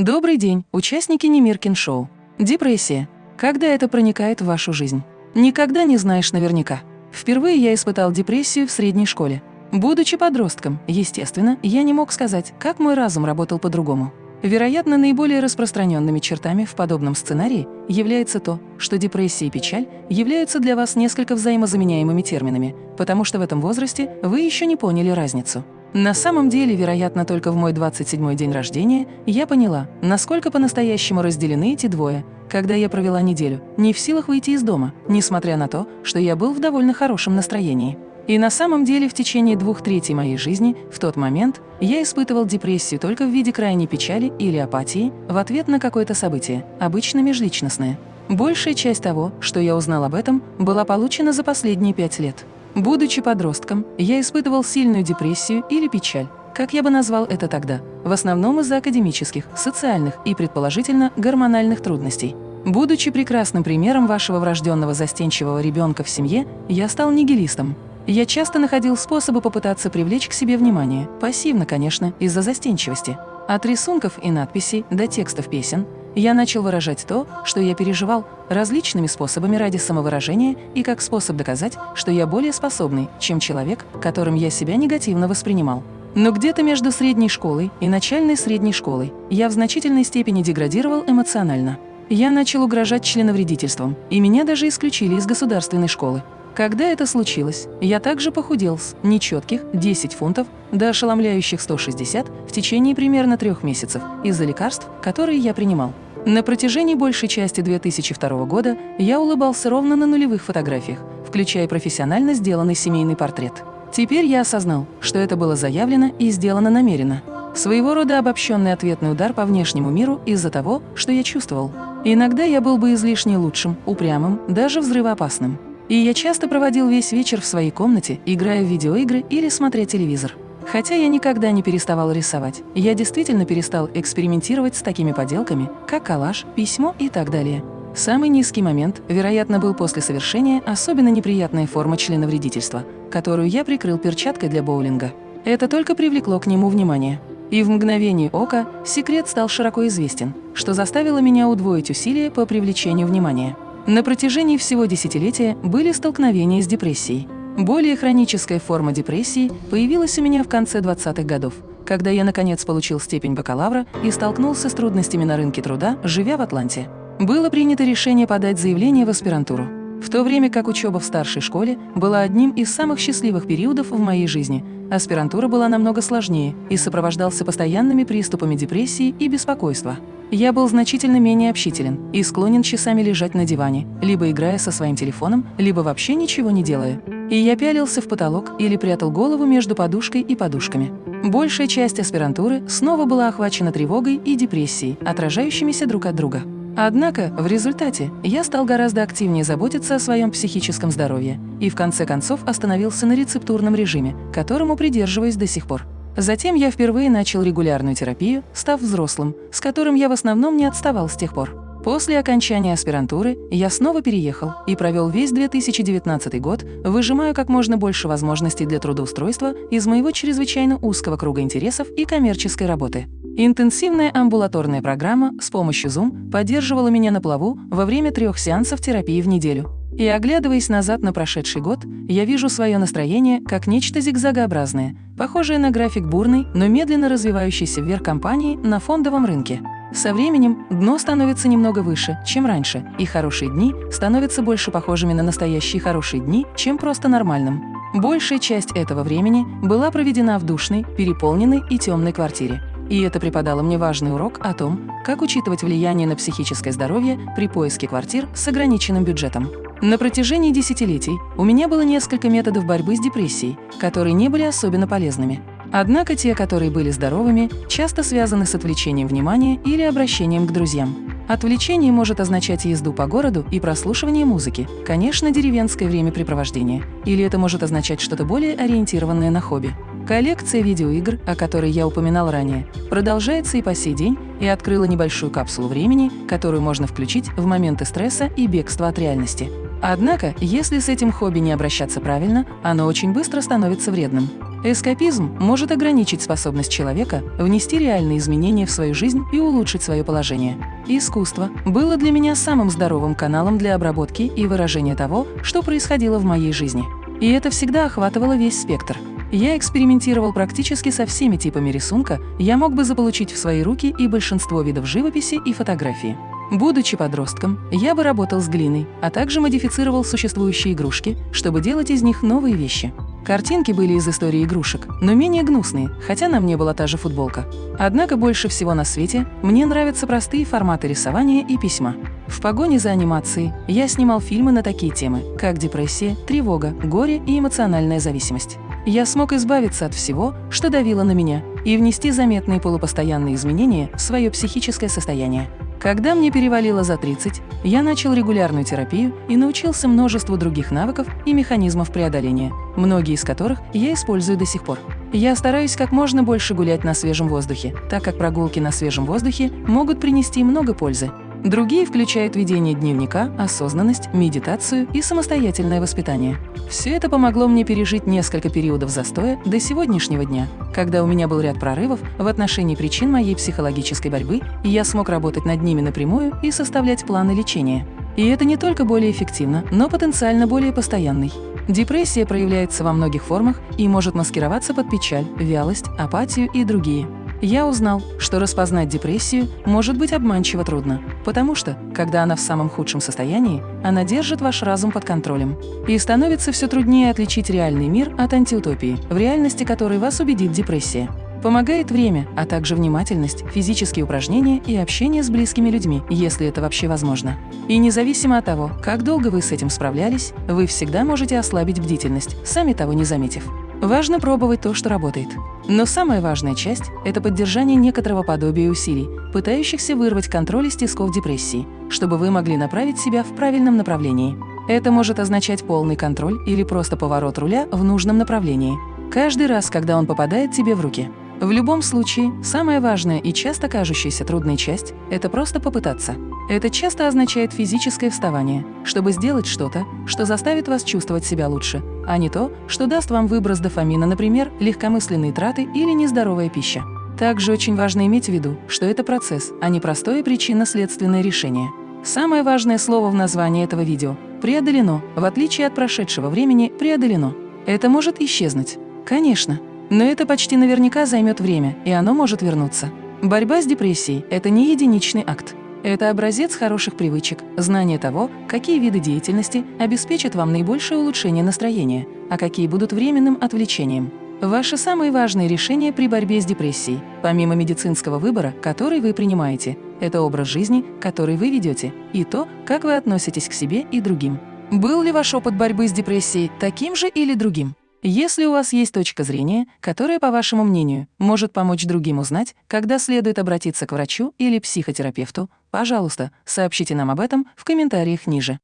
Добрый день, участники Немиркин шоу. Депрессия. Когда это проникает в вашу жизнь? Никогда не знаешь наверняка. Впервые я испытал депрессию в средней школе. Будучи подростком, естественно, я не мог сказать, как мой разум работал по-другому. Вероятно, наиболее распространенными чертами в подобном сценарии является то, что депрессия и печаль являются для вас несколько взаимозаменяемыми терминами, потому что в этом возрасте вы еще не поняли разницу. На самом деле, вероятно, только в мой 27-й день рождения я поняла, насколько по-настоящему разделены эти двое, когда я провела неделю, не в силах выйти из дома, несмотря на то, что я был в довольно хорошем настроении. И на самом деле в течение двух третей моей жизни в тот момент я испытывал депрессию только в виде крайней печали или апатии в ответ на какое-то событие, обычно межличностное. Большая часть того, что я узнал об этом, была получена за последние пять лет. Будучи подростком, я испытывал сильную депрессию или печаль, как я бы назвал это тогда, в основном из-за академических, социальных и, предположительно, гормональных трудностей. Будучи прекрасным примером вашего врожденного застенчивого ребенка в семье, я стал нигилистом. Я часто находил способы попытаться привлечь к себе внимание, пассивно, конечно, из-за застенчивости. От рисунков и надписей до текстов песен я начал выражать то, что я переживал, различными способами ради самовыражения и как способ доказать, что я более способный, чем человек, которым я себя негативно воспринимал. Но где-то между средней школой и начальной средней школой я в значительной степени деградировал эмоционально. Я начал угрожать членовредительством, и меня даже исключили из государственной школы. Когда это случилось, я также похудел с нечетких 10 фунтов до ошеломляющих 160 в течение примерно трех месяцев из-за лекарств, которые я принимал. На протяжении большей части 2002 года я улыбался ровно на нулевых фотографиях, включая профессионально сделанный семейный портрет. Теперь я осознал, что это было заявлено и сделано намеренно. Своего рода обобщенный ответный удар по внешнему миру из-за того, что я чувствовал. Иногда я был бы излишне лучшим, упрямым, даже взрывоопасным. И я часто проводил весь вечер в своей комнате, играя в видеоигры или смотря телевизор. Хотя я никогда не переставал рисовать, я действительно перестал экспериментировать с такими поделками, как коллаж, письмо и так далее. Самый низкий момент, вероятно, был после совершения особенно неприятной формы членовредительства, которую я прикрыл перчаткой для боулинга. Это только привлекло к нему внимание. И в мгновение ока секрет стал широко известен, что заставило меня удвоить усилия по привлечению внимания. На протяжении всего десятилетия были столкновения с депрессией. Более хроническая форма депрессии появилась у меня в конце 20-х годов, когда я наконец получил степень бакалавра и столкнулся с трудностями на рынке труда, живя в Атланте. Было принято решение подать заявление в аспирантуру. В то время как учеба в старшей школе была одним из самых счастливых периодов в моей жизни, аспирантура была намного сложнее и сопровождался постоянными приступами депрессии и беспокойства. Я был значительно менее общителен и склонен часами лежать на диване, либо играя со своим телефоном, либо вообще ничего не делая. И я пялился в потолок или прятал голову между подушкой и подушками. Большая часть аспирантуры снова была охвачена тревогой и депрессией, отражающимися друг от друга. Однако, в результате, я стал гораздо активнее заботиться о своем психическом здоровье и в конце концов остановился на рецептурном режиме, которому придерживаюсь до сих пор. Затем я впервые начал регулярную терапию, став взрослым, с которым я в основном не отставал с тех пор. После окончания аспирантуры я снова переехал и провел весь 2019 год, выжимая как можно больше возможностей для трудоустройства из моего чрезвычайно узкого круга интересов и коммерческой работы. Интенсивная амбулаторная программа с помощью Zoom поддерживала меня на плаву во время трех сеансов терапии в неделю. И оглядываясь назад на прошедший год, я вижу свое настроение как нечто зигзагообразное, похожее на график бурной, но медленно развивающейся вверх компании на фондовом рынке. Со временем дно становится немного выше, чем раньше, и хорошие дни становятся больше похожими на настоящие хорошие дни, чем просто нормальным. Большая часть этого времени была проведена в душной, переполненной и темной квартире. И это преподало мне важный урок о том, как учитывать влияние на психическое здоровье при поиске квартир с ограниченным бюджетом. На протяжении десятилетий у меня было несколько методов борьбы с депрессией, которые не были особенно полезными. Однако те, которые были здоровыми, часто связаны с отвлечением внимания или обращением к друзьям. Отвлечение может означать езду по городу и прослушивание музыки, конечно, деревенское времяпрепровождение, или это может означать что-то более ориентированное на хобби. Коллекция видеоигр, о которой я упоминал ранее, продолжается и по сей день и открыла небольшую капсулу времени, которую можно включить в моменты стресса и бегства от реальности. Однако, если с этим хобби не обращаться правильно, оно очень быстро становится вредным. Эскапизм может ограничить способность человека внести реальные изменения в свою жизнь и улучшить свое положение. Искусство было для меня самым здоровым каналом для обработки и выражения того, что происходило в моей жизни. И это всегда охватывало весь спектр. Я экспериментировал практически со всеми типами рисунка, я мог бы заполучить в свои руки и большинство видов живописи и фотографии. Будучи подростком, я бы работал с глиной, а также модифицировал существующие игрушки, чтобы делать из них новые вещи. Картинки были из истории игрушек, но менее гнусные, хотя на мне была та же футболка. Однако больше всего на свете мне нравятся простые форматы рисования и письма. В погоне за анимацией я снимал фильмы на такие темы, как депрессия, тревога, горе и эмоциональная зависимость. Я смог избавиться от всего, что давило на меня, и внести заметные полупостоянные изменения в свое психическое состояние. Когда мне перевалило за 30, я начал регулярную терапию и научился множеству других навыков и механизмов преодоления, многие из которых я использую до сих пор. Я стараюсь как можно больше гулять на свежем воздухе, так как прогулки на свежем воздухе могут принести много пользы. Другие включают ведение дневника, осознанность, медитацию и самостоятельное воспитание. Все это помогло мне пережить несколько периодов застоя до сегодняшнего дня, когда у меня был ряд прорывов в отношении причин моей психологической борьбы, и я смог работать над ними напрямую и составлять планы лечения. И это не только более эффективно, но потенциально более постоянный. Депрессия проявляется во многих формах и может маскироваться под печаль, вялость, апатию и другие. Я узнал, что распознать депрессию может быть обманчиво трудно, потому что, когда она в самом худшем состоянии, она держит ваш разум под контролем. И становится все труднее отличить реальный мир от антиутопии, в реальности которой вас убедит депрессия. Помогает время, а также внимательность, физические упражнения и общение с близкими людьми, если это вообще возможно. И независимо от того, как долго вы с этим справлялись, вы всегда можете ослабить бдительность, сами того не заметив. Важно пробовать то, что работает. Но самая важная часть – это поддержание некоторого подобия усилий, пытающихся вырвать контроль из тисков депрессии, чтобы вы могли направить себя в правильном направлении. Это может означать полный контроль или просто поворот руля в нужном направлении. Каждый раз, когда он попадает тебе в руки. В любом случае, самая важная и часто кажущаяся трудной часть – это просто попытаться. Это часто означает физическое вставание, чтобы сделать что-то, что заставит вас чувствовать себя лучше, а не то, что даст вам выброс дофамина, например, легкомысленные траты или нездоровая пища. Также очень важно иметь в виду, что это процесс, а не простое причинно-следственное решение. Самое важное слово в названии этого видео – преодолено, в отличие от прошедшего времени преодолено. Это может исчезнуть. Конечно, но это почти наверняка займет время, и оно может вернуться. Борьба с депрессией – это не единичный акт. Это образец хороших привычек, знание того, какие виды деятельности обеспечат вам наибольшее улучшение настроения, а какие будут временным отвлечением. Ваши самые важные решения при борьбе с депрессией, помимо медицинского выбора, который вы принимаете, это образ жизни, который вы ведете, и то, как вы относитесь к себе и другим. Был ли ваш опыт борьбы с депрессией таким же или другим? Если у вас есть точка зрения, которая, по вашему мнению, может помочь другим узнать, когда следует обратиться к врачу или психотерапевту, пожалуйста, сообщите нам об этом в комментариях ниже.